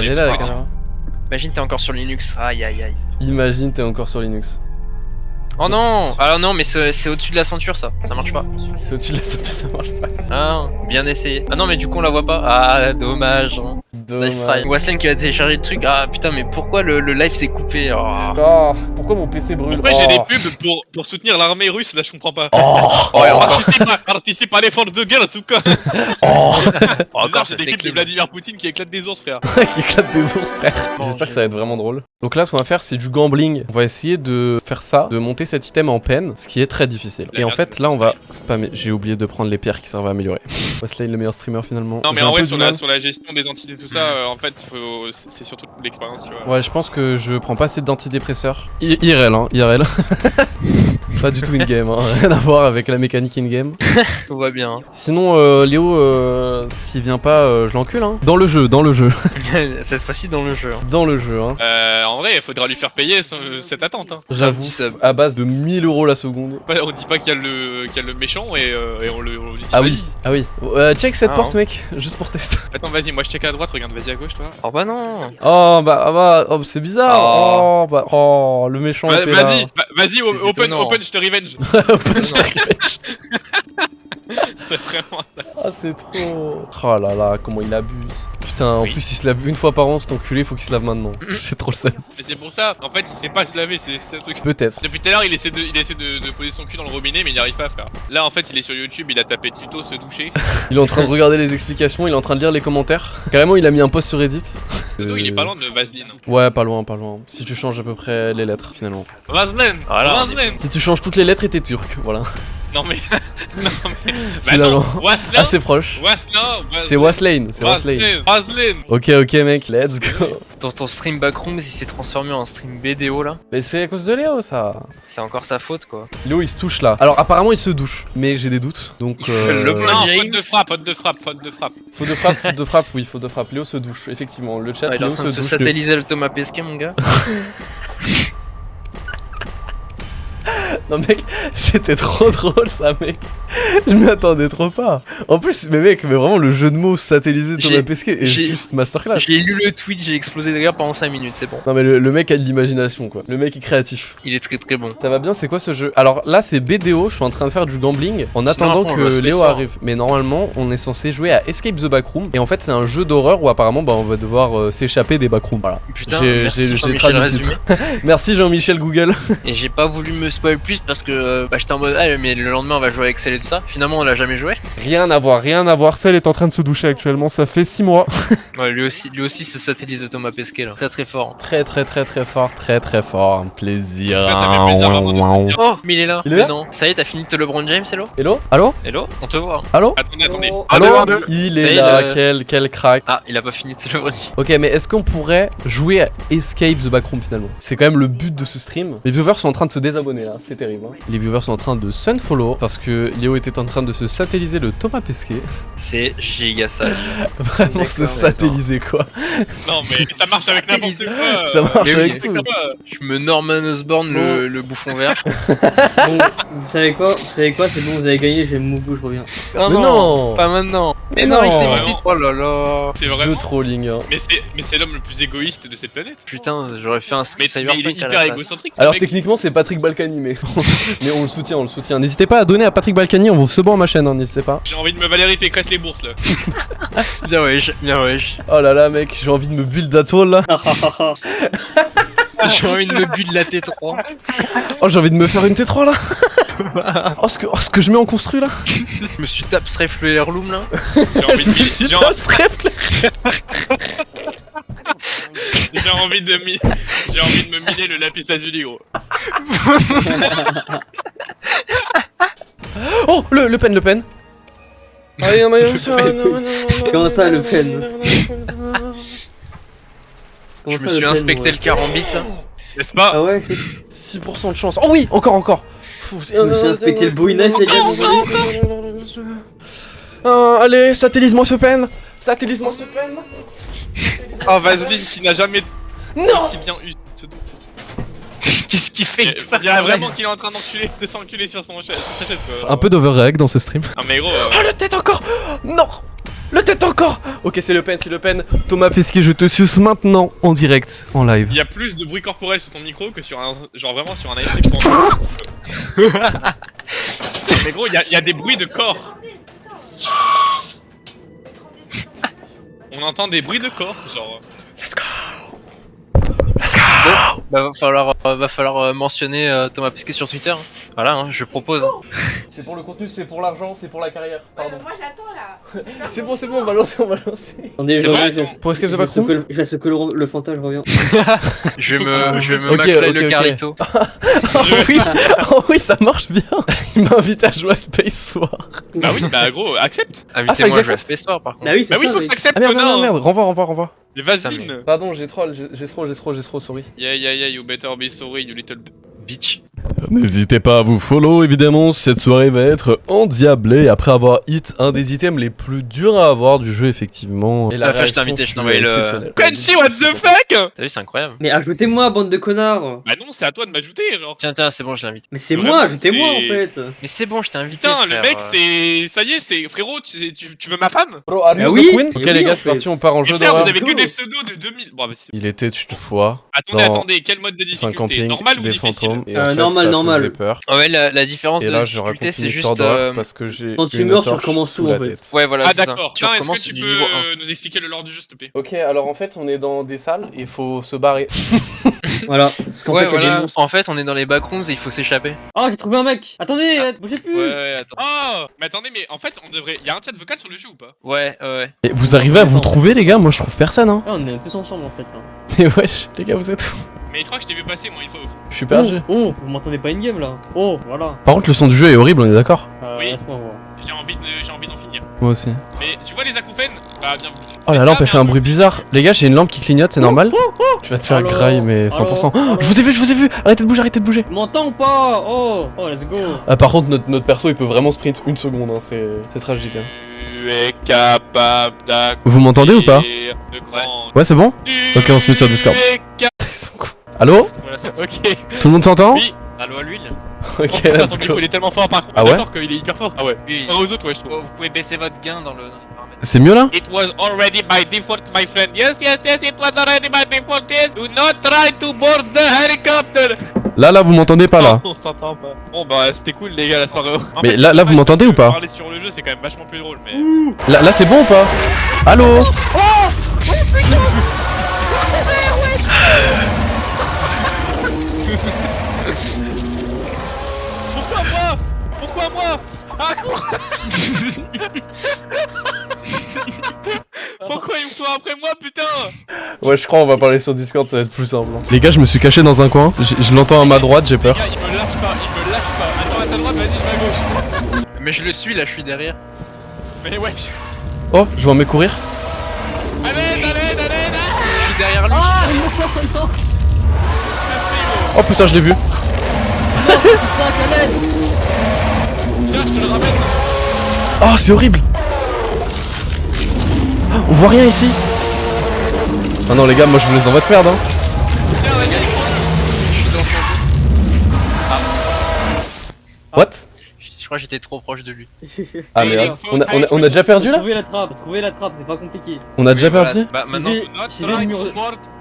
Elle du est tout, là la par contre. caméra. Imagine t'es encore sur Linux. Aïe aïe aïe. Imagine t'es encore sur Linux. Oh non Alors non, mais c'est au-dessus de la ceinture ça. Ça marche pas. C'est au-dessus de la ceinture, ça marche pas. Ah, bien essayé. Ah non, mais du coup on la voit pas. Ah, dommage. Nice try. Wassling qui a téléchargé le truc. Ah putain, mais pourquoi le, le live s'est coupé oh. Oh, pourquoi mon PC brûle Pourquoi j'ai des Oh. pubs pour, pour soutenir l'armée russe Là, je comprends pas. Oh, Oh. Participe, à, participe à l'effort de guerre, en tout cas. oh. Bizarre, Encore, j'ai des clips de. Vladimir Poutine qui éclate des ours, frère. qui éclate des ours, frère. J'espère que ça va être vraiment drôle. Donc là, ce qu'on va faire, c'est du gambling. On va essayer de faire ça, de monter cet item en peine, ce qui est très difficile. La Et en fait, là, on va spammer. J'ai oublié de prendre les pierres qui servent à améliorer. Wesley, le meilleur streamer finalement. Non, mais en vrai, sur la, mal. sur la gestion des entités, tout ça, euh, en fait, faut- c'est surtout l'expérience, tu vois. Ouais, je pense que je prends pas assez d'antidépresseurs. IRL, hein, IRL. pas du tout in-game, hein. rien à voir avec la mécanique in-game. Tout va bien. Sinon, euh, Léo, euh, s'il vient pas, euh, je l'encule. Hein. Dans le jeu, dans le jeu, Cette fois-ci dans le jeu. hein. dans le jeu. Hein. Euh, en vrai, il faudra lui faire payer ce- cette attente. Hein. J'avoue, petit sub. à base de 1000 euros la seconde. Pas- On dit pas qu'il y, a le- qu'il y a le méchant et, euh, et on, le, on lui dit Ah vas-y. oui, ah oui. Euh, check cette Ah, porte, mec, juste pour test. Attends, vas-y, moi je check à droite, regarde, vas-y à gauche, toi. Oh bah non. Oh bah, ah bah oh, c'est bizarre. Oh. Oh. bah, oh, le méchant Va- était là. Vas-y, va- vas-y, o- C'est open, étonnant. open, je te revenge. Revenge. c'est vraiment ça. Ah c'est trop. Oh là là, comment il abuse. Putain, en Oui. plus il se lave une fois par an, cet enculé, faut qu'il se lave maintenant. J'ai trop le seum. Mais c'est pour ça, en fait, il sait pas se laver, c'est c'est le truc. Peut-être. Depuis tout à l'heure, il essaie, de, il essaie de, de poser son cul dans le robinet, mais il n'y arrive pas, frère. Là, en fait, il est sur YouTube, il a tapé tuto se doucher. Il est en train de regarder les explications, il est en train de lire les commentaires. Carrément, il a mis un post sur Reddit. Tuto, il est Euh, pas loin de Vaseline. Ouais, pas loin, pas loin. Si tu changes à peu près les lettres, finalement. Vaseline Voilà, Vaseline Si tu changes toutes les lettres, et t'es turc, voilà. Non, mais. non, mais. Bah non, Assez proche. Wasna C'est Waslane, c'est Waslane. Vaseline Ok, ok, mec, let's go. Dans ton stream Backrooms, il s'est transformé en stream BDO là. Mais c'est à cause de Léo, ça. C'est encore sa faute quoi. Léo, il se touche là. Alors, apparemment, il se douche, mais j'ai des doutes. Donc, Il fait le euh, blanc. Non, faute de frappe, faute de frappe, faute de frappe. Faute de frappe, faute de frappe, oui, faute de frappe. Léo se douche, effectivement. Le chat, Ah, il est en train de se se douche. satelliser le Thomas Pesquet mon gars. Non, mec, c'était trop drôle ça, mec. Je m'y attendais trop pas. En plus, mais mec, mais vraiment, le jeu de mots satellisé de Thomas Pesquet est juste masterclass. J'ai lu le tweet, j'ai explosé de rire pendant 5 minutes, c'est bon. Non, mais le, le mec a de l'imagination, quoi. Le mec est créatif. Il est très très bon. Ça va bien, c'est quoi ce jeu? Alors là, c'est BDO, je suis en train de faire du gambling en attendant que Léo arrive. Mais normalement, on est censé jouer à Escape the Backroom. Et en fait, c'est un jeu d'horreur où apparemment, bah, on va devoir euh, s'échapper des backrooms. Voilà. Putain, J'ai- Jean-Michel. Merci Jean-Michel Google. Et j'ai pas voulu me spoil plus parce que euh, bah, j'étais en mode ah mais le lendemain on va jouer avec Cell et tout ça. Finalement on l'a jamais joué. rien à voir, rien à voir. Celle est en train de se doucher actuellement, ça fait 6 mois. Ouais, lui aussi, lui aussi se satellise de Thomas Pesquet là. Très très fort. Très très très très fort, très très fort. Un plaisir. Ouais, ça fait plaisir de. Oh, mais il est là. Il est mais non. Ça y est, t'as fini de te LeBron James, hello? Hello? Allô Hello? On te voit. Allô? Attendez, attendez. Allô? Il est là, le- quel, quel crack. Ah, il a pas fini de se LeBron James. Ok, mais est-ce qu'on pourrait jouer à Escape the Backroom finalement? C'est quand même le but de ce stream. Les viewers sont en train de se désabonner là, c'est terrible. Hein. Les viewers sont en train de sunfollow parce que Léo était en train de se satelliser le Thomas Pesquet. C'est giga sage. Vraiment se satelliser quoi. Non, mais ça marche avec n'importe quoi. Ça marche mais avec tout. Je me Norman Osborn le, le bouffon vert. Bon, vous savez quoi Vous savez quoi C'est bon, vous avez gagné, j'ai mon goût, je reviens. Oh Mais non Pas maintenant. Mais, Mais non, non. il s'est mis Oh là là. C'est vraiment. trolling. hein. Mais c'est mais c'est l'homme le plus égoïste de cette planète. Putain, j'aurais fait un Mais, stream mais il est hyper égocentrique. ce Alors techniquement c'est Patrick Balkany mais... mais on le soutient, on le soutient. N'hésitez pas à donner à Patrick Balkany, on vous se à ma chaîne, hein, n'hésitez pas. J'ai envie de me Valérie Pécresse les bourses là. Bien wesh, bien wesh. Oh là là mec, j'ai envie de me build d'atoll là. J'ai envie de me buter de la T3. Oh j'ai envie de me faire une T3 là. oh, ce que, oh, ce que je mets en construit là. Je me suis le Heirloom là. J'ai envie de mi- Si j'ai t'as en- le strep, j'ai envie de mi- j'ai envie de me miner le lapis lazuli gros. Oh, le, le Pen, le Pen. Comment ça, Le Pen Je me suis le inspecté pen, le carambit là. N'est-ce pas? Ah ouais 6% de chance. Oh oui, encore, encore. Je me suis inspecté le Bowie Knife, les gars. Allez, satellise-moi ce Pen. Satellise-moi ce Pen. Ah Vaseline qui n'a jamais Non. aussi bien eu ce dos. Qu'est-ce qu'il fait? On dirait vraiment qu'il est en train d'enculer, de s'enculer sur son cha- sur sa chaise quoi. Un peu d'overreact dans ce stream. Ah mais gros. euh, Oh, la tête encore. Non. Le tête encore Ok, c'est Le Pen, c'est Le Pen. Thomas Pesquet, je te suce maintenant en direct, en live. Il y a plus de bruit corporel sur ton micro que sur un. Genre vraiment sur un ASC. Mais gros, il y, a- il y a des bruits de corps. On entend des bruits de corps, genre. Bah, va falloir, euh, va falloir euh, mentionner euh, Thomas Pesquet sur Twitter. hein. Voilà, hein, je propose. C'est pour le contenu, c'est pour l'argent, c'est pour la carrière. Ouais, mais moi j'attends là. C'est bon, c'est bon, on va lancer, on va lancer. Attendez, C'est je bon, reviens, Pour Escape je the Backroom que le- je laisse que le, le fantasme, je reviens. Je vais me, je vais me le ok. Carlito. Oh oui, oh oui, ça marche bien. Il m'a invité à jouer à Space War. Bah oui, bah gros, accepte. Invitez-moi Ah, à jouer à Space War par contre. Bah oui, Bah oui, ça, faut que t'acceptes, Ah merde, merde, connard. merde, renvoie, renvoie, renvoie. Des vaseline. Pardon, j'ai troll, j'ai trop, j'ai trop, j'ai trop, sorry. Yeah, yeah, yeah, you better be sorry, you little. Bitch. N'hésitez pas à vous follow, évidemment, cette soirée va être endiablée après avoir hit un des items les plus durs à avoir du jeu, effectivement. Et La je t'ai invité, je envoyé le- what the fuck T'as vu, c'est incroyable. Mais ajoutez-moi, bande de connards Bah non, c'est à toi de m'ajouter, genre. Tiens, tiens, c'est bon, je l'invite. Mais c'est moi, ajoutez-moi en fait Mais c'est bon, je t'ai invité. Putain, le mec, c'est. Ça y est, c'est. Frérot, tu, tu, tu veux ma femme Bro, you oui, Ok oui, les gars, c'est parti, on part en jeu frère, vous avez que des pseudos de 2000. Bon, bah. Il était une fois Attendez, attendez, quel mode de un difficulté camping, Normal ou difficile normal, ça normal. faisait peur. Ouais, la, la différence Et de là, je raconte difficulté, c'est juste. euh, parce que j'ai Quand tu meurs, tu recommences sous tout, la en fait. tête. Ouais, voilà, Ah c'est ça. d'accord. Tiens, est-ce que tu peux niveau 1. euh, nous expliquer le lore du jeu, s'il te plaît? Ok, alors en fait, on est dans des salles et il faut se barrer. Voilà. Parce qu'en Ouais, fait, il y a des voilà. monstres. En fait, on est dans les backrooms et il faut s'échapper. Oh, j'ai trouvé un mec Attendez, euh, bougez plus Ouais, ouais, attends. Oh Mais attendez, mais en fait, on devrait. Y a un chat vocal sur le jeu ou pas? Ouais, ouais, ouais. Et vous arrivez à vous trouver, les gars? Moi, je trouve personne, hein. Ah, on est tous ensemble en fait là. Mais wesh, les gars, vous êtes où Mais je crois que je t'ai vu passer, moi, une fois au fond. Je suis perdu. Oh, oh, vous m'entendez pas in-game là Oh, voilà. Par contre, le son du jeu est horrible, on est d'accord Euh, Oui. J'ai envie de- j'ai envie d'en finir. Moi aussi. Mais tu vois les acouphènes Bah, bien. Oh, la lampe, elle fait un bruit bizarre. Les gars, j'ai une lampe qui clignote, c'est normal Tu vas te faire graille, mais 100%. Allô Oh, je vous ai vu, je vous ai vu Arrêtez de bouger, arrêtez de bouger m'entends ou pas Oh, oh, let's go Ah, par contre, notre, notre perso, il peut vraiment sprint une seconde, hein. c'est c'est tragique. Hein. Tu es capable Vous m'entendez ou pas Ouais, c'est bon Ok, on se met sur Discord. Ils sont Voilà, Ok. Tout le monde s'entend Oui. Allô à l'huile Ok, Oh, let's go. il est tellement fort par contre. Ah ouais D'accord qu'il est hyper fort. Ah ouais. Oui. Par aux autres, ouais, je trouve. Vous pouvez baisser votre gain dans le. C'est mieux là It was already by default, my friend. Yes, yes, yes, it was already by default. Yes. Do not try to board the helicopter. Là, là, vous m'entendez pas là On t'entend pas. Bon bah c'était cool les gars la soirée. En Mais fait, là- vous m'entendez ou pas que Parler sur le jeu c'est quand même vachement plus drôle mais. Là, là c'est bon ou pas Allô Pourquoi Ah cours Pourquoi il me court après moi putain Ouais, je crois on va parler sur Discord, ça va être plus simple. hein. Les gars, je me suis caché dans un coin, je, je l'entends à ma droite, j'ai Les peur. gars il me lâche pas, il me lâche pas. Attends à ta droite, vas-y je vais à gauche. Mais je le suis là, je suis derrière. Mais ouais, je... Oh, je vais en me courir. Allez, allez, allez, allez Je suis derrière lui. Ah, il me sort maintenant Oh putain, je l'ai vu. Putain, Khaled Tiens, je te le ramène. Oh, c'est horrible. Ah, On voit rien ici. Ah non, les gars, moi je vous laisse dans votre merde. Hein. Tiens, regarde. Je suis dans son What? Je crois que j'étais trop proche de lui. Ah merde. On a, on a, on a déjà perdu là? Trouver la trappe, trouver la trappe, c'est pas compliqué. On a déjà perdu? Bah maintenant,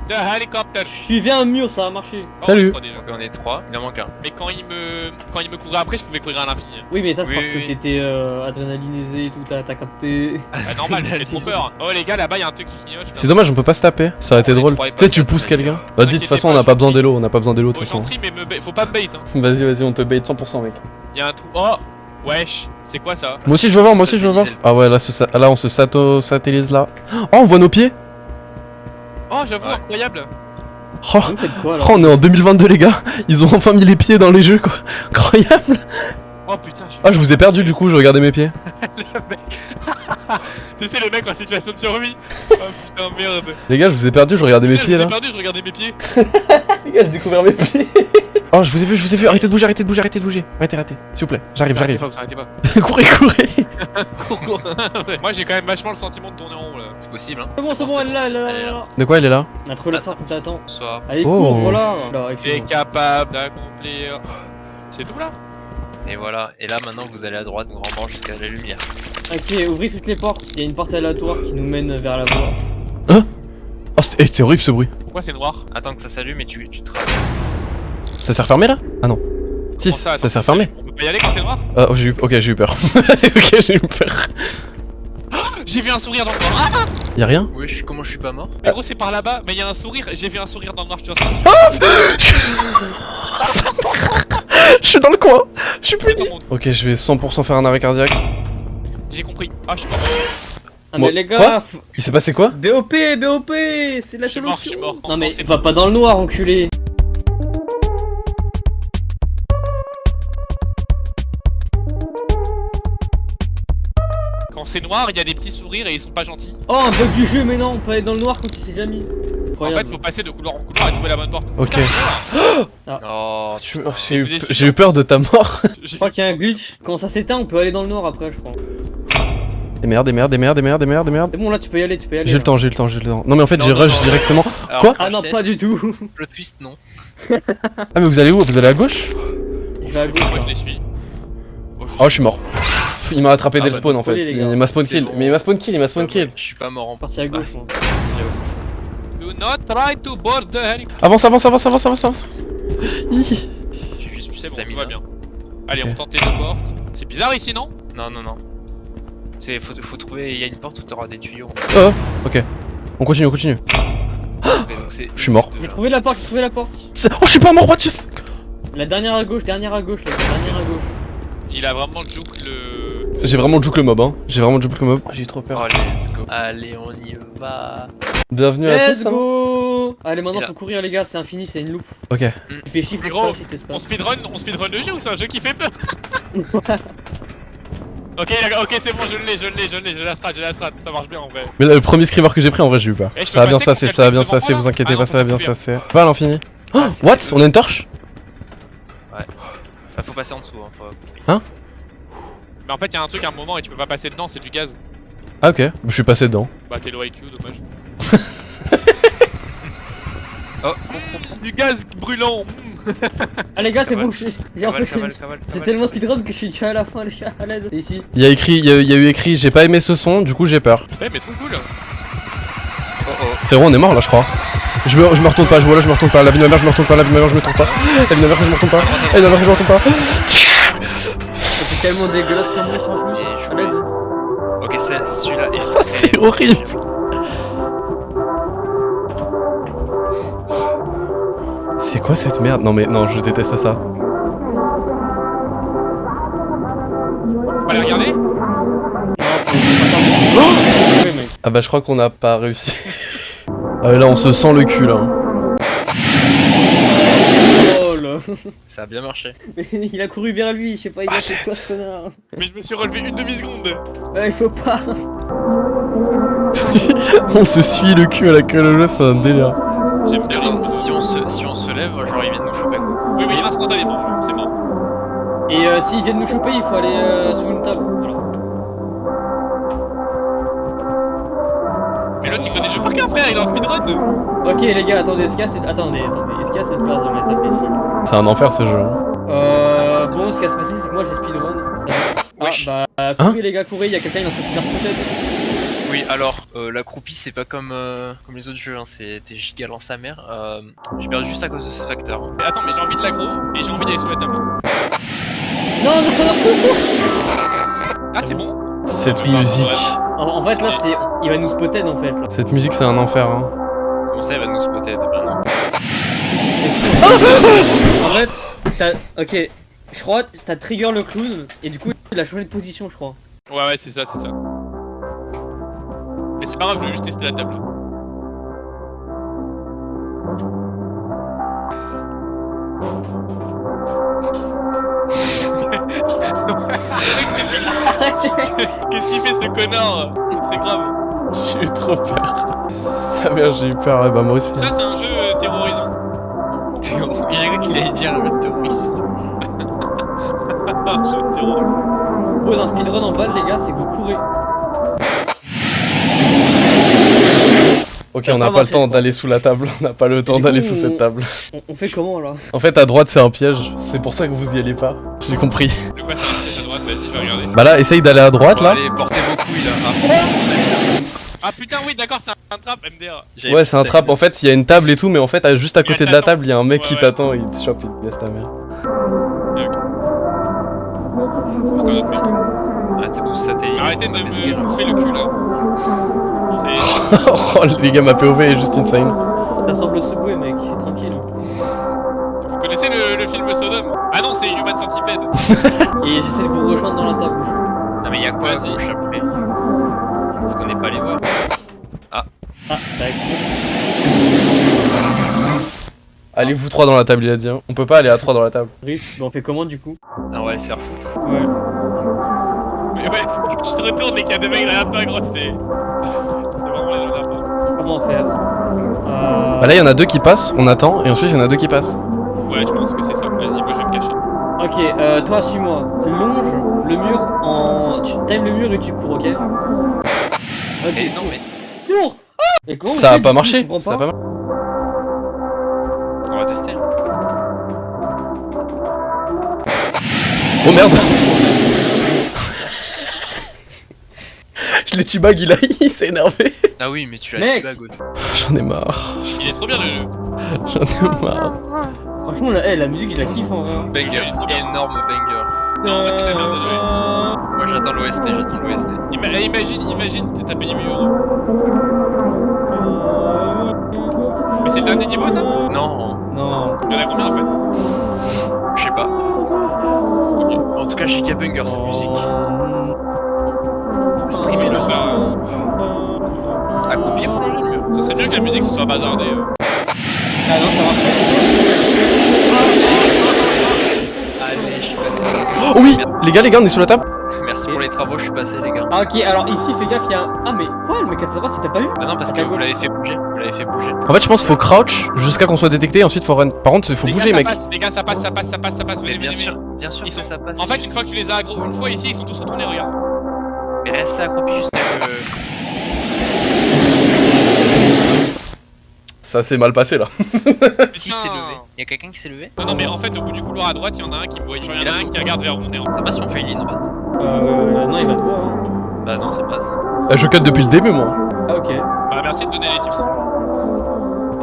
Je the helicopter. Suivez un mur, ça a marché. Oh, Salut. on est trois déjà. donc on est 3, il en manque un. Mais quand il me quand il me courait après, je pouvais courir à l'infini. Oui, mais ça c'est Oui, parce oui, que oui. t'étais euh, adrénalinisé et tout, t'as capté. Bah normal, j'ai trop peur. Oh les gars, là-bas il y a un truc qui clignote. C'est dommage, on peut pas se taper. Ça aurait été drôle. Tu sais, tu pousses quelqu'un. Vas-y, de toute façon, on n'a je pas besoin d'élo, on n'a pas besoin d'élo de toute façon. mais faut pas me bait. Hein. Vas-y, vas-y, on te bait 100%, mec. Il y a un trou. Oh, wesh, c'est quoi ça? Moi aussi, je veux voir, moi aussi, je veux voir. Ah ouais, là, là on se satellise là. Oh, on voit nos pieds. Oh, j'avoue, Ouais. incroyable. Oh, quoi là oh, on est en 2022, les gars. Ils ont enfin mis les pieds dans les jeux, quoi. Incroyable. Oh putain, je suis. Ah, je vous ai perdu du coup, je regardais mes pieds. tu sais, le mec en situation de survie. Oh putain, merde. Les gars, je vous ai perdu, je regardais mes Putain, je pieds vous ai là. perdu, je regardais mes pieds. Les gars, j'ai découvert mes pieds. Oh, je vous ai vu, je vous ai vu. Arrêtez de bouger, arrêtez de bouger, arrêtez de bouger. Arrêtez, arrêtez. S'il vous plaît, j'arrive, j'arrive. pas, vous arrêtez pas. courez, courez. Cours, cours. Moi, j'ai quand même vachement le sentiment de tourner en rond là. C'est possible, hein. C'est bon, c'est bon, elle est là, elle est là, elle est là. De quoi, elle est là On a trouvé la trappe, on t'attend. Bonsoir. Allez, Oh. cours, voilà. Là, Tu es excuse-moi. capable d'accomplir. C'est tout là Et voilà. Et là maintenant vous allez à droite, grand banc jusqu'à la lumière. Ok, ouvrez toutes les portes. Il y a une porte aléatoire qui nous mène vers la voie. Oh, c'est eh, c'est horrible ce bruit. Pourquoi c'est noir? Attends que ça s'allume et tu, tu te Ça s'est refermé là Ah non. Si, ça attends, s'est refermé. On peut pas y aller quand c'est noir Ah, oh, j'ai eu. Ok, j'ai eu peur. ok, j'ai eu peur. J'ai vu un sourire dans le noir. Ah Y'a rien Wesh, comment je suis pas mort Mais gros, c'est par là-bas, mais il y a un sourire. J'ai vu un sourire dans le noir, je te vois ça. Je suis dans le coin Je suis mon- Ok, je vais 100% faire un arrêt cardiaque. J'ai compris. Ah, je suis mort. Ah, mais les Quoi gars, Il s'est passé quoi BOP, BOP, c'est la Je mort, je solution. mort. Non, mais c'est va pas dans le noir, enculé. C'est noir, il y a des petits sourires et ils sont pas gentils. Oh, un bug du jeu, mais non, on peut aller dans le noir quand il s'est déjà mis. En fait, faut passer de couloir en couloir et trouver la bonne porte. Ok. Oh, Tu- oh, J'ai eu, peur de ta mort. Je crois qu'il y a un glitch. Quand ça s'éteint, on peut aller dans le noir après, je crois. Des merdes, des merdes, des merdes, des merdes, des merdes, des merdes. C'est bon, là, tu peux y aller, tu peux y aller. J'ai le temps, j'ai le temps, j'ai le temps. Non mais en fait j'ai rush non. directement. Alors, Quoi Ah non, pas du tout. Plot twist, non. Ah mais vous allez où? Vous allez à gauche? Je vais à gauche. Moi, là. je les suis. Je Oh je suis mort. Il m'a attrapé Ah dès le bah, spawn en fait. Il m'a spawn kill. bon. Mais il m'a spawn kill, il m'a spawn kill. bon, Je suis pas mort en Parti à gauche, moi. Do not try to board the. Avance, avance, avance, avance, avance, avance. J'ai juste plus C'est bon, va bien. Allez, on tente les deux portes. C'est bizarre ici, non? Non, non, non. C'est faut, faut trouver. Il y a une porte où t'auras des tuyaux. Oh, ok. On continue, on continue. Je suis mort. J'ai trouvé la porte, j'ai trouvé la porte. Oh je suis pas mort, what the fuck La dernière à gauche, dernière à gauche, la dernière à gauche. Il a vraiment juke le. J'ai vraiment juke le mob hein. J'ai vraiment juke le mob. Oh, J'ai trop peur. Oh, let's go. Allez, on y va. Bienvenue à Let's tous. hein. go Allez, maintenant faut courir, les gars, c'est infini, c'est une loupe. Ok. Tu fais chiffre, gros, On espace. speedrun, on speedrun le jeu ou c'est un jeu qui fait peur Ok, ok, c'est bon, je l'ai, je l'ai, je l'ai, j'ai la strat, j'ai la strat, ça marche bien en vrai. Mais là, le premier screamer que j'ai pris en vrai j'ai eu peur. Eh, Ça va bien se passer, ça va bien se passer, vous inquiétez Ah pas, non, ça va bien se passer. Pas à l'infini. Oh, c'est what On a une torche Bah, faut passer en dessous. Hein, faut... Mais en fait, il y a un truc à un moment et tu peux pas passer dedans, c'est du gaz. Ah ok, je suis passé dedans. Bah, t'es low IQ, dommage. Oh, Du gaz brûlant Ah, les gars, c'est bon, j'ai j'ai tellement speedrun que je suis déjà à la fin, les gars, à l'aide. Ici. Il y a écrit, il y a, il y a eu écrit j'ai pas aimé ce son, du coup j'ai peur. Ouais, mais trop cool Oh, oh. Frérot, on est mort là, je crois. Je me, je me retourne pas, je vois là, je me retourne pas. La vie de ma mère, je me retourne pas. La vie de ma mère, je me retourne pas. La vie de ma mère, je me retourne pas. La vie de ma mère, je me retourne pas. C'est tellement dégueulasse comme monstre en plus. Ok, c'est celui-là. est- C'est est- horrible. C'est quoi cette merde? Non mais non, je déteste ça. On va les regarder Ouais, mec. Ah bah je crois qu'on n'a pas réussi. Ah là on se sent le cul là. Ça a bien marché. Mais il a couru vers lui, je sais pas, il a Ah, fait quoi ce connard Mais je me suis relevé une demi-seconde Ouais, il faut pas. on se suit le cul à la queue le jeu, c'est un délire. J'aime bien les... si on se, si on se lève, genre ils viennent nous choper quoi. Oui, oui, instantanément, c'est mort. Et euh, s'ils viennent nous choper, il faut aller euh, sous une table. Mais l'autre, il connaît le jeu par cœur, frère, il est en speedrun Ok, les gars, attendez, est-ce qu'il y a cette. Attendez, attendez, est-ce qu'il y a cette place dans la table ici C'est un enfer ce jeu. hein. Euh. Bon, ce qui va se passer, c'est que moi j'ai speedrun. Ah, Wesh. bah, courez les gars, courez, il y a quelqu'un, il est en train de se faire peut-être. Oui, alors, euh, la croupie, c'est pas comme, euh, comme les autres jeux, hein, c'est t'es giga dans sa mère. Euh, j'ai perdu juste à cause de ce facteur. hein. Mais attends, mais j'ai envie de l'aggro et j'ai envie d'aller sous la table. Non, non, non, Ah, c'est bon Cette Oui, musique. ouais. En, en fait, là, c'est. Il va nous spotter en fait. Là. Cette musique c'est un enfer. Hein. Comment ça, il va nous spotter Bah non. En fait, t'as. Ok, je crois, t'as trigger le clown, et du coup, il a changé de position, je crois. Ouais, ouais, c'est ça, c'est ça. Mais c'est pas grave, je voulais juste tester la table. Qu'est-ce qu'il fait ce connard C'est très grave. J'ai eu trop peur. Sa mère, j'ai eu peur. Bah moi aussi. Ça, c'est un jeu euh, terrorisant. Il a cru qu'il allait dire le terroriste. Un jeu terroriste. Pose un speedrun en balle, les gars, c'est que vous courez. Ok, on n'a pas pas le temps d'aller sous la table. On n'a pas le temps d'aller sous cette table. On, fait comment là En fait, à droite, c'est un piège. C'est pour ça que vous y allez pas. J'ai compris. Quoi ça? Vas-y, je vais regarder. Bah là, essaye d'aller à droite Bon, là. Allez, portez vos couilles là. Ah, Ah putain, oui, d'accord, c'est un trap MDR. Ouais, c'est un trap. En fait, il y a une table et tout, mais en fait, à- juste à côté de la table, il y a un mec Ouais, qui ouais. t'attend et il te chope, il laisse ta mère. C'est un autre mec. Arrêtez de vous satelliser. Arrêtez de que- me bouffer le cul là. Oh, les gars, ma POV est juste insane. Ça semble au Subway, mec, tranquille. Vous connaissez le, le film Sodom? Ah non, c'est Human Centipede. Et j'essaie de vous rejoindre dans la table. Non, mais y'a quoi Vas-y. après Parce qu'on n'est pas allé voir. Ah, bah Allez, vous trois dans la table, il a dit. hein. On peut pas aller à trois dans la table. Riff, bah on fait comment du coup Ah, on va aller se faire foutre. Ouais. Mais ouais, tu te retournes et qu'il y a deux mecs derrière toi, gros, c'était. C'est vraiment les gens. Comment faire? Euh... Bah là, il y en a deux qui passent, on attend, et ensuite, il y en a deux qui passent. Ouais, je pense que c'est ça. Vas-y, moi je vais me cacher. Ok, euh, toi suis-moi. Longe le mur en. Tu times le mur et tu cours, ok? Ok, Eh non, mais cours Et comment Ça a pas marché. Ça a pas? marché. on va tester. Oh merde Je l'ai tibag, il a il s'est énervé. Ah oui, mais tu l'as gauche. J'en ai marre. Il est trop bien le jeu. J'en ai marre. Franchement, la, eh, la musique, je la kiffe en vrai. Banger, énorme banger. Non, moi c'est désolé. J'attends l'OST, j'attends l'OST. Ima- eh, imagine, imagine, t'es- payé 1000 euros. Mais c'est le dernier niveau ça? Non, Non. Il y en a combien en fait? Je sais pas. En tout cas, je sais qu'il y a banger cette musique. Streamer le faire. Accroupir, faut le mieux. Ça serait mieux que la musique ce soit bazardée. euh. Ah non, ça marche Allez, je suis passé. Merci. Oh oui Les gars, les gars, on est sous la table Merci pour les travaux, je suis passé, les gars. Ah ok, alors ici, fais gaffe, il y a un... Ah mais quoi, le mec à ta droite, il t'a pas vu Ah non, parce À que ta vous l'avez fait bouger. Vous l'avez fait bouger. En fait, je pense qu'il faut crouch jusqu'à qu'on soit détecté, et ensuite faut run. Par contre, il faut les bouger, gars, mec. Passe, les gars, ça passe, ça passe, ça passe, ça passe. Mais bien sûr, bien sûr Ils que sont- ça passe. En fait, une fois que tu les as aggro une fois ici, ils sont tous retournés, regarde. Mais restez accroupi jusqu'à que. Ça s'est mal passé là. Qui s'est levé Y'a quelqu'un qui s'est levé Non, non, mais en fait, au bout du couloir à droite, il y en a un qui me voit. Il y en a un qui regarde vers où on est Ça passe si on fait une ligne droite Euh... Non, il va droit, hein. Bah non, ça passe. Euh, Je cut depuis le début, moi. Ah ok. Bah, merci de donner les tips.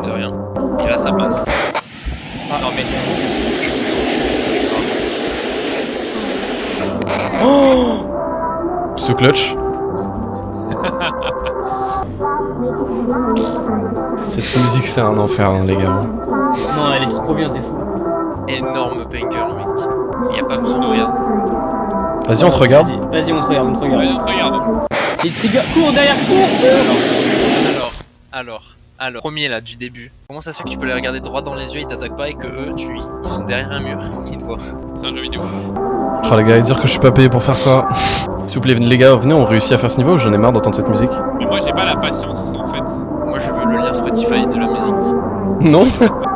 De rien. Et là, ça passe. Ah. Non mais. Oh Ce clutch. Cette musique, c'est un enfer, hein, les gars. Non, elle est trop bien, t'es fou. Énorme banger, mec. Y'a pas besoin de regarder. Vas-y, on te regarde. Vas-y, vas-y, on te regarde, on te regarde. On te regarde. C'est trigger. Cours derrière, cours Alors, alors, alors. Premier là, du début. Comment ça se fait que tu peux les regarder droit dans les yeux, ils t'attaquent pas et que eux, tu, ils sont derrière un mur, ils te voient C'est un jeu vidéo. Oh les gars, dire que je suis pas payé pour faire ça. S'il vous plaît, les gars, venez, on réussit à faire ce niveau, j'en ai marre d'entendre cette musique. Mais moi, j'ai pas la patience en fait. Moi, je veux le lien Spotify de la musique. Non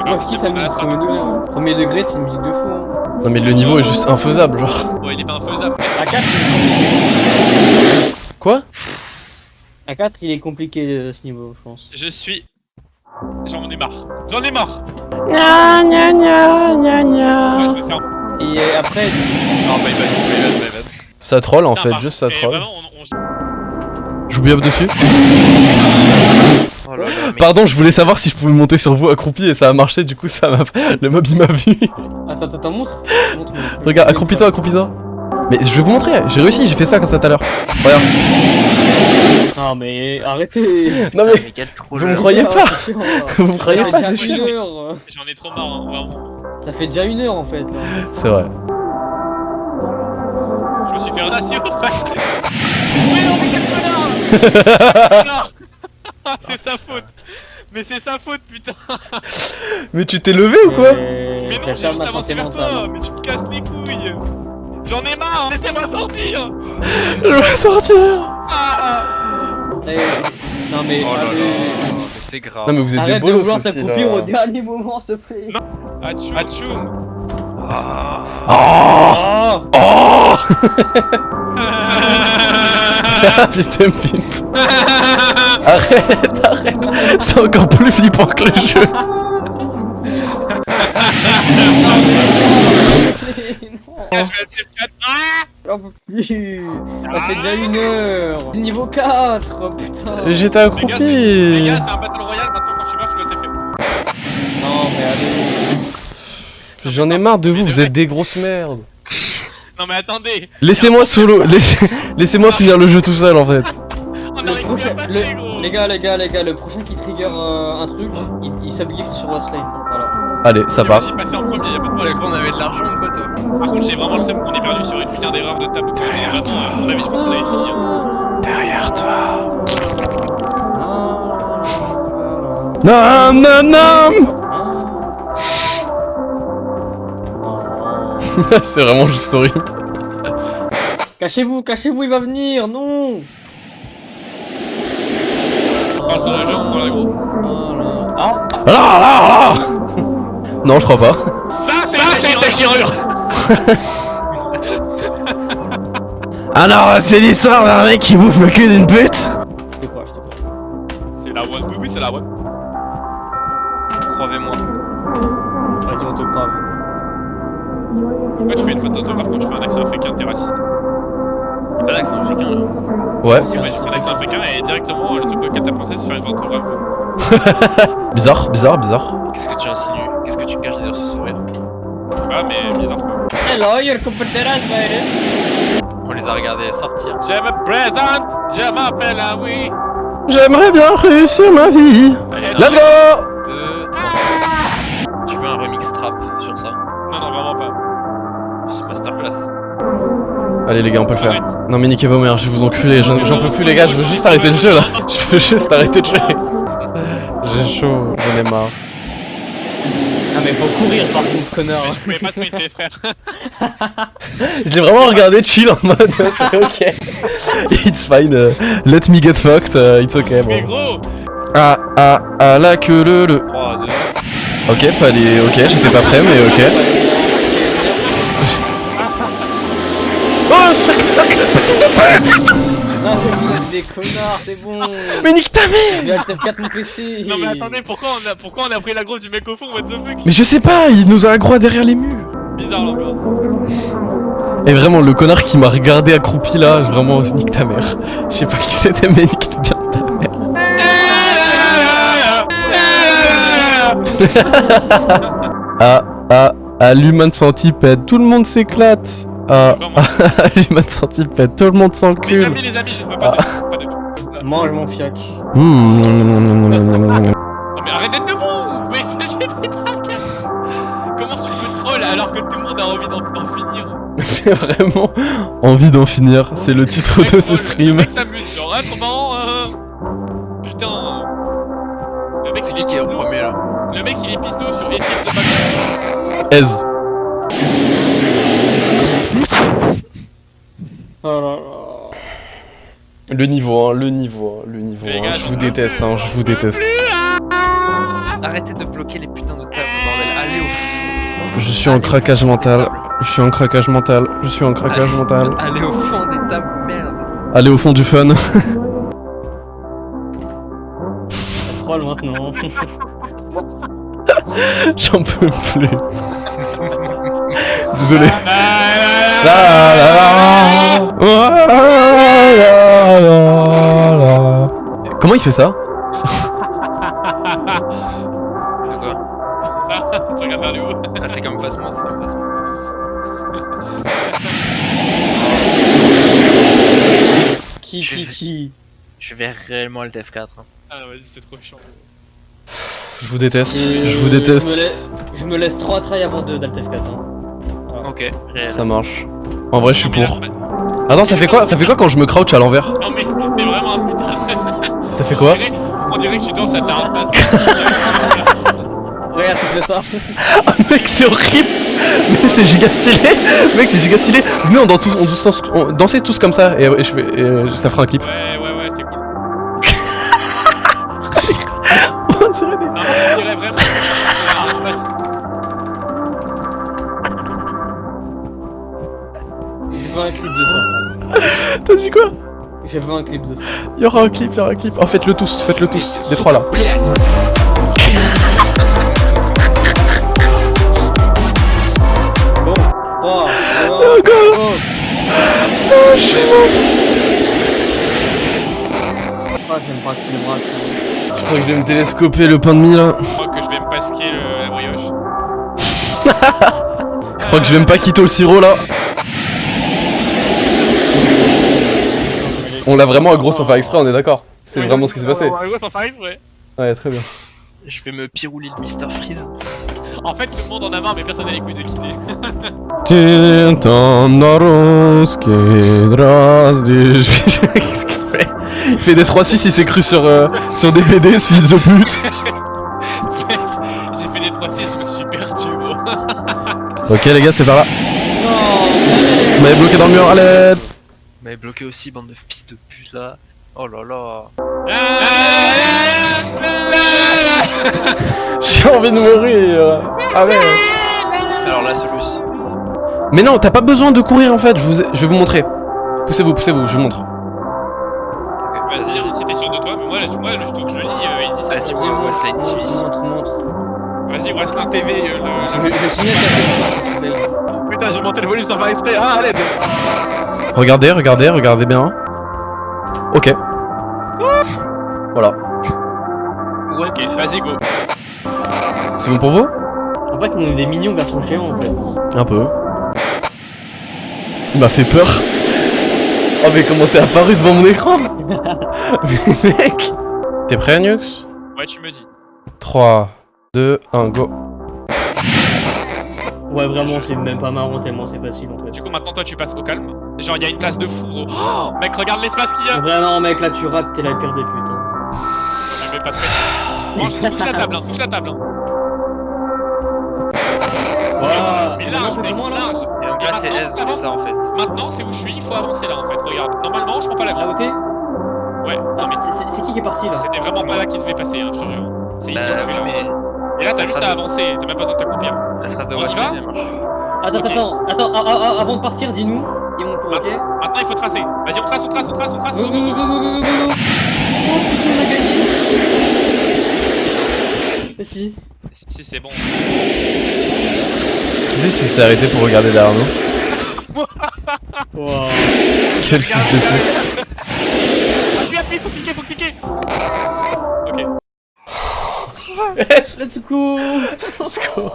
Moi, je kiffe la musique premier degré. Premier degré, c'est une musique de fou. Hein. Non mais le niveau est juste infaisable, genre. Bon, il est pas infaisable. À 4, Quoi? à 4 il est compliqué euh, ce niveau, je pense. Je suis. J'en ai marre. J'en ai marre. Gna gna gna gna gna. Ouais, je vais faire. Et après, Non, my bad, my bad, my bad. Ça troll en Putain, fait, juste ça et troll. Vraiment, on, on... Dessus. Oh là là, mais Pardon, je voulais savoir si je pouvais monter sur vous accroupi et ça a marché, du coup ça m'a. Le mob il m'a vu. attends, attends, montre. montre Regarde, accroupis-toi, accroupis-toi. Mais je vais vous montrer, j'ai réussi, j'ai fait ça comme ça tout à l'heure. Regarde. Non, mais arrêtez. Non Putain, mais, mais quel trop vous me croyez pas chiant, vous me croyez pas, fait c'est chiant. une heure. J'en ai trop marre, hein, vraiment. Ça fait déjà une heure en fait. Là. C'est vrai. Je me suis fait un frère. Non, Non C'est sa faute. Mais c'est sa faute, putain. Mais tu t'es levé ou quoi Mais non, j'ai juste avancé vers toi. Mais tu me casses les couilles. J'en ai marre. Laissez-moi sortir. Je vais sortir Ah Non mais. Oh là là, mais c'est grave. Non mais vous êtes des Arrête de bolos vouloir aussi t'accroupir au dernier moment, s'il te plaît. Atchoum. Atchoum. Ah. Oh Oh Oh Putain pinte Arrête, arrête C'est encore plus flippant que le jeu non. Je vais être F4. Ah J'en peux plus. Ça fait déjà une heure. Niveau 4, oh, putain. J'étais c'est- les gars, accroupi c'est un battle royale. Maintenant, quand tu meurs, tu dois t'effrayer. Non, mais allez. J'en ai marre de vous, vous êtes des grosses merdes Non, mais attendez. Laissez-moi solo, laissez- laissez-moi finir le jeu tout seul en fait On Le arrive plus prochain, à passer, le- gros. les gars, les gars, les gars, le prochain qui trigger euh, un truc, il, il subgift sur Waslane. Voilà. Allez, ça part. Vas-y, passez en premier, y'a pas de problème. quoi, on avait de l'argent ou quoi, toi Par contre, j'ai vraiment le seum qu'on ait perdu sur une putain d'erreur de table. vraiment, euh, on avait, je pense qu'on avait fini. hein. Derrière toi Ah, Non, non, C'est vraiment juste horrible. Cachez-vous, cachez-vous, il va venir, non voilà, gros. Voilà. Ah, Ah, ah, ah Non, je crois pas. Ça, c'est la déchirure. Alors, c'est l'histoire d'un mec qui bouffe le cul d'une pute je te crois, je te crois. C'est la one. Oui, oui, c'est la one. Croyez-moi. Vas-y, on te croit. Pourquoi tu fais une faute d'autographe quand tu fais un accent africain T'es raciste. Y'a pas l'accent africain, là. Ouais, Si, ouais, je fais un accent africain et directement, le truc auquel t'as pensé, c'est faire une faute d'autographe. bizarre, bizarre, bizarre. Qu'est-ce que tu insinues? Qu'est-ce que tu caches derrière ce sourire? Ah, mais bizarre, quoi. Hello, your virus. On les a regardés sortir. Je me présente, je m'appelle Aoui. J'aimerais bien réussir ma vie. Let's go Deux, trois. Tu veux un remix trap sur ça? Masterclass. Allez les gars, on peut le faire. Non mais niquez vos mères, je vais vous enculer, j'en peux plus les gars, je veux juste arrêter le jeu là. Je veux juste arrêter de jouer. J'ai chaud, j'en ai marre. Ah, mais faut courir par contre, connard. Je pouvais pas se mettre, frère. Je l'ai vraiment regardé chill en mode c'est ok. It's fine, uh, let me get fucked, uh, it's ok Mais gros, Ah ah ah la queue le le. 3, 2. Ok, fallait. Ok, j'étais pas prêt mais ok. Non, mais vous êtes des connards, c'est bon. Mais nique ta mère J'ai Alt F4 mon PC. non mais attendez, pourquoi on a, pourquoi on a pris la grosse du mec au fond, what the fuck? Mais je sais pas, il nous a aggro derrière les murs. Bizarre l'ambiance. Et vraiment, le connard qui m'a regardé accroupi là, je- vraiment, je nique ta mère. Je sais pas qui c'était, mais nique bien ta mère. Ah, ah, ah, l'humain centipède, tout le monde s'éclate. Ah, Vraiment. ah, l'humain centipède, tout le monde Les s'encule. amis, les amis, je ne veux pas de... Pas de... Mange mon fiac. Mmh. Non mais arrête d'être debout Mais c'est- j'ai fait traquer Comment tu peux troll alors que tout le monde a envie d'en finir J'ai vraiment envie d'en finir, c'est le titre de ce stream. Le mec s'amuse, genre, ah, trop marrant, euh... Putain Le mec, C'est il qui est qui est au premier là Le mec, il est pisno sur Escape the Back. Aise. Oh là là. Le niveau, hein, le niveau, hein, le niveau. Les hein, gars, je vous déteste, hein, je vous déteste. plus. Arrêtez de bloquer les putains de tables, bordel. Allez au fond. Je suis en craquage mental. Je suis en craquage mental. Je suis en craquage mental. Allez au fond des tables, merde. Allez au fond du fun. Troll maintenant. J'en peux plus. Désolé. Comment il fait ça Ça, tu regardes vers le haut. Ah, c'est comme Phasma, c'est comme Phasma. Qui, qui, qui Je vais réellement le TF4. hein. Ah vas-y, c'est trop chiant. Je vous déteste. Euh, Je vous Je me, déteste. laisse, je me laisse 3 trails avant de d'Alt F4. Hein. Ok, réel. Ça marche. En vrai, je suis pour. Attends, ça fait quoi Ça fait quoi quand je me crouch à l'envers Non mais t'es vraiment un putain. Ça fait quoi on dirait, que tu danses à de la ramasse. Regarde, tu fais ça. Ah, mec, c'est horrible Mais c'est giga stylé Mec, c'est giga stylé Venez, on, danse tous, on, danse, on dansez tous comme ça et, et je fais, et, euh, ça fera un clip. Ouais, Un clip de ça. Il y aura un clip, il y aura un clip. Oh, faites-le tous, faites-le tous. Les trois là. Oh, oh je suis Je crois que je vais me télescoper le pain de mie là. Je crois que je vais me pasquer le... la brioche. je crois que je vais me pas quitter le sirop là. On l'a vraiment aggro sans faire exprès, on est d'accord. C'est vraiment ce qui s'est passé. Ouais, ouais, sans faire exprès. Ouais, très bien. Je vais me pirouler le Mr Freeze. En fait, tout le monde en a marre, mais personne n'a les couilles de quitter. Qu'est-ce qu'il fait? Il fait des 3-6, il s'est cru sur, euh, sur des BD, ce fils de pute. J'ai fait des 3-6, je me suis perdu, gros. Ok, les gars, c'est par là. Non, Vous m'avez bloqué dans le mur, à l'aide. Vous m'avez bloqué aussi, bande de fils de pute là. Oh là là. J'ai envie de mourir. Ah ouais. Alors là, Solus. Mais non, t'as pas besoin de courir en fait, je, vous ai- je vais vous montrer. Poussez-vous, poussez-vous, je vous montre. Vas-y, si t'es sûr de toi, mais moi, là, tu- moi, le truc que je lis, euh, il dit ça. Vas-y, Westline TV. Montre, montre. Vas-y, Wrestling TV, euh, Je, le. je qu'à cette fois, Putain, j'ai monté le volume sans faire exprès. Ah, allez. Regardez, regardez, regardez bien. Ok. Voilà. Ouais, Ok, vas-y, go. C'est bon pour vous? En fait, on est des mignons version géant en fait. Un peu. Il m'a fait peur. Oh mais comment t'es apparu devant mon écran? Mais mec T'es prêt Nux? Ouais, tu me dis. 3, 2, 1, go. Ouais, vraiment, c'est même pas marrant tellement c'est facile en fait. Du coup, maintenant, toi, tu passes au calme. Genre, il y a une place de fou, gros. Oh, mec, regarde l'espace qu'il y a. Vraiment, mec, là tu rates, t'es la pire des putes. Hein. Je mets pas de pression. Touche la table, hein, touche la table. Hein. Voilà. Mais Maintenant, large, c'est mec, large. Et là, c'est S, c'est ça en fait. Maintenant, c'est où je suis, il faut avancer là en fait. Regarde, normalement, je prends pas la Là où t'es Ouais, Ah, non, mais c'est- qui qui est parti là? C'était vraiment pas là qu'il devait passer, hein, je te jure. C'est ici où je suis là. Et là, t'as juste à avancer, t'as même pas besoin de t'accroupir. la strat de On y Westline, va elle marche. Attends, Ok. attends, attends, avant de partir, dis-nous. Et on court, ok Maintenant, il faut tracer. Vas-y, on trace, on trace, on trace, on trace. Go, Go, go, go, go, go, go, go. go, Oh putain, on a gagné. Si, si, c'est bon. Qui c'est qui s'est arrêté pour regarder derrière nous Wow. Quel fils de pute Appuie, appuie, faut cliquer, faut cliquer. Let's go Let's go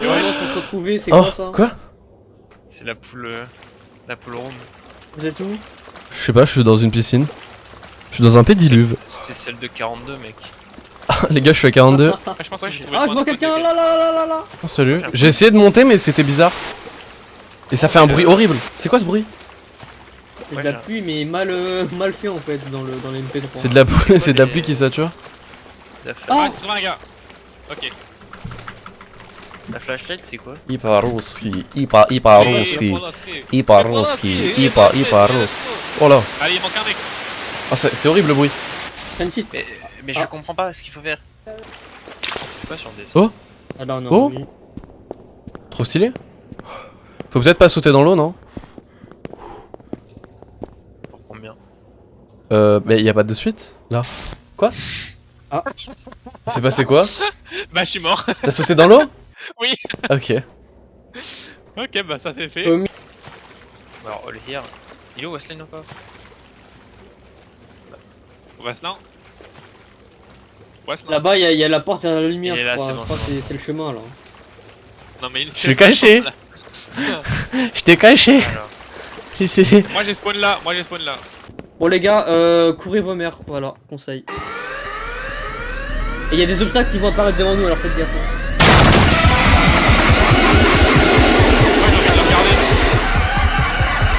Et ouais, faut se retrouver, c'est Oh, quoi ça quoi C'est la poule. euh, La poule ronde. Vous êtes où Je sais pas, je suis dans une piscine. Je suis dans un pédiluve. C'est celle de 42, mec. Les gars, je suis à 42. Ah, je pense que j'ai trouvé Ah, je vois quelqu'un là, là, là, là, là Oh, salut. J'ai essayé de monter, mais c'était bizarre. Et ça fait un bruit horrible. C'est quoi ce bruit C'est Ouais, de la pluie, mais mal, euh, mal fait en fait dans, le, dans les MP3. C'est de la quoi c'est de la pluie qui sature. Ah. trouvé un gars. Ok. la flashlight, c'est quoi? Iparuski, Ipa, Iparuski, Iparuski, Ipa, Iparuski. Oh là. Allez, il manque un mec. Ah, c'est c'est horrible le bruit. Mais, mais je Ah. comprends pas ce qu'il faut faire. Je suis pas sur le dessin. Oh Ah non, non, Oh. oui. Trop stylé. Faut peut-être pas sauter dans l'eau, non? Pour combien? Euh, mais y a pas de suite Là. Quoi? Ah. Il s'est passé quoi Bah, je suis mort. T'as sauté dans l'eau Oui. Ok. Ok, bah, ça c'est fait. Euh, Alors, all here. Il est où là. Ouais, c'est là. Là-bas, il y, a- il y a la porte vers la lumière, je là, crois. c'est bon, bon, le chemin là. Non, mais il Je suis caché. Je t'ai caché. Moi, j'ai spawn là. Moi, j'ai spawn là. Bon les gars, euh, courez vos mères, voilà, conseil. Et il y a des obstacles qui vont apparaître devant nous, alors faites gaffe. hein.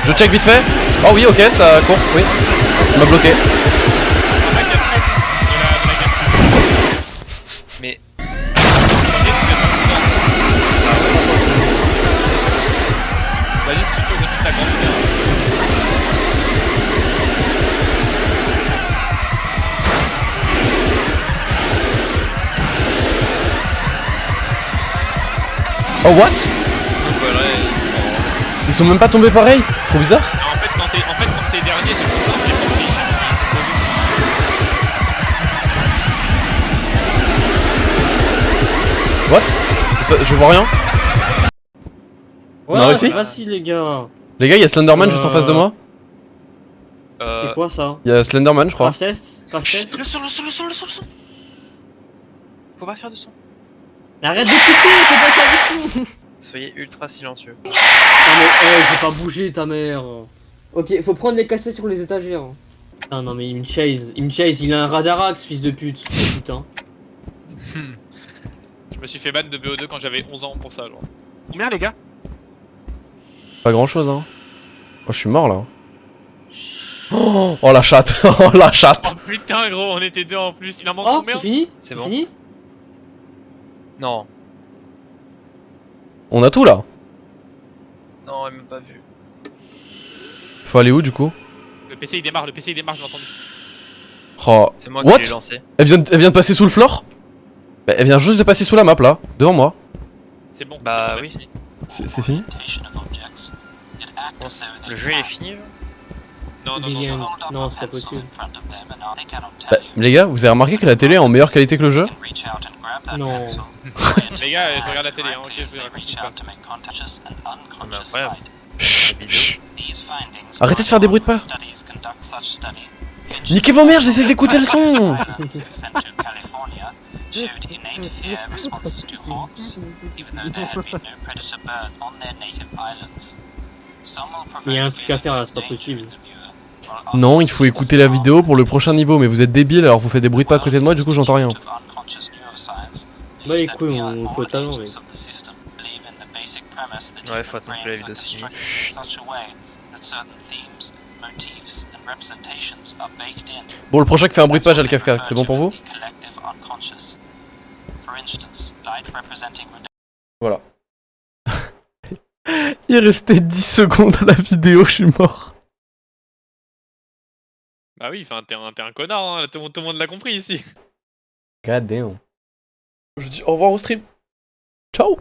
Je check vite fait. Oh oui, ok, ça court. Oui. Il m'a bloqué. Après, c'est le mec de la, de Oh what? Donc voilà. et- Ils sont même pas tombés pareil? Trop bizarre. En fait, quand t'es en fait, dernier, c'est plus simple. Mais quand c'est ils sont posés. What? Je vois rien. Ouais, On a réussi? c'est facile les gars. Les gars, il y a Slenderman juste en Euh. face de moi. Euh, C'est quoi ça? Il y a Slenderman, je crois. Crash test Crash test Le son, le son, le son, le son, le son Faut pas faire de son. Arrête d'écouter, faut pas faire du tout Soyez ultra silencieux. Non mais, eh, j'ai pas bougé ta mère Ok, faut prendre les cassettes sur les étagères. Ah non mais il me chase, il me chase, il a un radarax, fils de pute. Putain. Je me suis fait ban de BO2 quand j'avais 11 ans pour ça, genre. Combien, les gars? Pas grand chose, hein. Oh, je suis mort là. Oh, oh, la chatte, oh la chatte. Oh putain, gros, on était deux en plus. Il en manque Oh, combien? c'est fini? C'est bon. fini? Non. On a tout là. Non, elle m'a pas vu. Faut aller où du coup? Le PC il démarre, le PC il démarre, je l'ai entendu. Oh. C'est moi What qui l'ai lancé. Elle vient, de, elle vient de passer sous le floor? Bah, Elle vient juste de passer sous la map là, devant moi. C'est bon. Bah oui. C'est fini? Bon, le jeu est fini là? Non, non, non, Begins. non. Non, c'est pas possible. Bah, les gars, vous avez remarqué que la télé est en meilleure qualité que le jeu Non. Les gars, euh, je regarde la télé, hein, ok, je vous raconte ce qui se passe. Ah, mais incroyable. Chut. Arrêtez de faire des bruits de pas Niquez vos mères, j'essaie d'écouter le son Il y a un truc à faire là, c'est pas possible. Non, il faut écouter la vidéo pour le prochain niveau, mais vous êtes débile alors vous faites des bruits de pas à côté de moi, du coup j'entends rien. Bah les couilles, on faut. Ouais, faut attendre que la vidéo se finisse. Bon, le prochain qui fait un bruit de page à le Kafka, c'est bon pour vous? Voilà. Il restait 10 secondes à la vidéo, je suis mort. Bah oui, enfin, t'es un, t'es un connard, hein. tout, le monde- tout le monde l'a compris ici. God damn. Je dis au revoir au stream. Ciao